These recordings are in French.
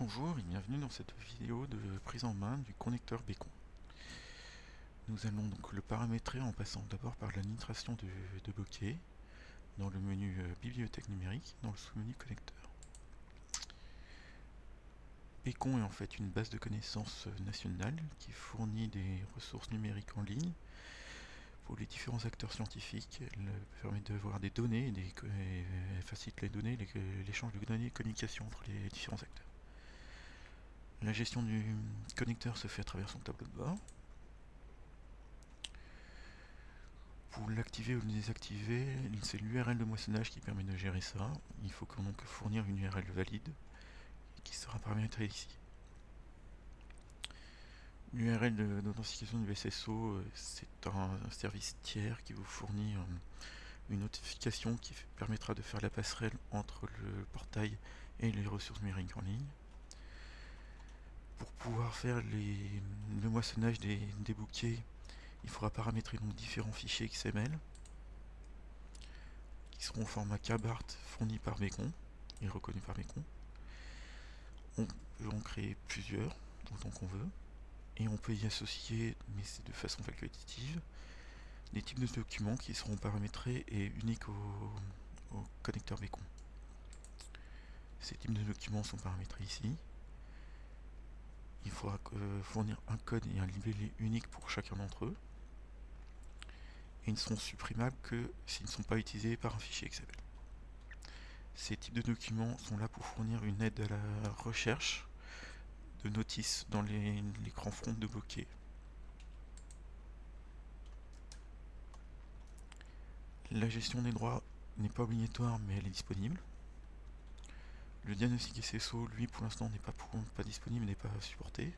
Bonjour et bienvenue dans cette vidéo de prise en main du connecteur Bécon. Nous allons donc le paramétrer en passant d'abord par l'administration de, de bokeh dans le menu euh, bibliothèque numérique dans le sous-menu connecteur. Bécon est en fait une base de connaissances nationale qui fournit des ressources numériques en ligne pour les différents acteurs scientifiques. Elle permet d'avoir des données et facilite les données, l'échange de données et communication entre les différents acteurs. La gestion du connecteur se fait à travers son tableau de bord. Pour l'activer ou le désactiver, c'est l'URL de moissonnage qui permet de gérer ça. Il faut donc fournir une URL valide qui sera paramétrée ici. L'URL d'authentification du SSO, euh, c'est un service tiers qui vous fournit euh, une notification qui permettra de faire la passerelle entre le portail et les ressources numériques en ligne pouvoir faire le moissonnage des, bouquets, il faudra paramétrer donc différents fichiers XML qui seront au format KBART fourni par Bécon et reconnu par Bécon. On peut en créer plusieurs, autant qu'on veut, et on peut y associer, mais c'est de façon facultative, des types de documents qui seront paramétrés et uniques au, connecteur Bécon. Ces types de documents sont paramétrés ici faudra euh, fournir un code et un libellé unique pour chacun d'entre eux. Et ils ne seront supprimables que s'ils ne sont pas utilisés par un fichier XML. Ces types de documents sont là pour fournir une aide à la recherche de notices dans les, grands fronts de bokeh. La gestion des droits n'est pas obligatoire mais elle est disponible. Le diagnostic SSO, lui, pour l'instant, n'est pas, pas disponible, n'est pas supporté.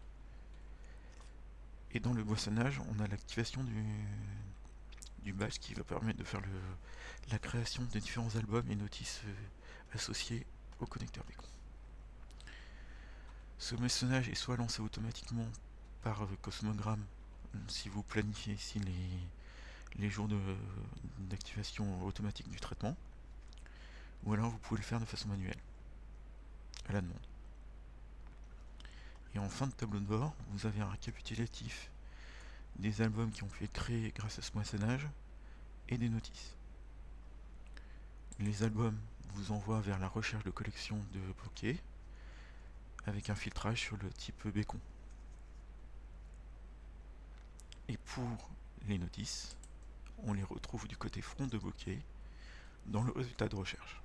Et dans le boissonnage, on a l'activation du, du badge qui va permettre de faire la création des différents albums et notices euh, associés au connecteur Bécon. Ce boissonnage est soit lancé automatiquement par Cosmogram, si vous planifiez ici les, les jours d'activation automatique du traitement, ou alors vous pouvez le faire de façon manuelle à la demande. Et en fin de tableau de bord, vous avez un récapitulatif des albums qui ont pu être créés grâce à ce moissonnage et des notices. Les albums vous envoient vers la recherche de collection de bokeh avec un filtrage sur le type bécon. Et pour les notices, on les retrouve du côté front de bokeh dans le résultat de recherche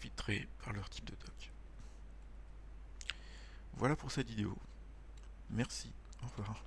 filtrés par leur type de doc. Voilà pour cette vidéo. Merci, au revoir.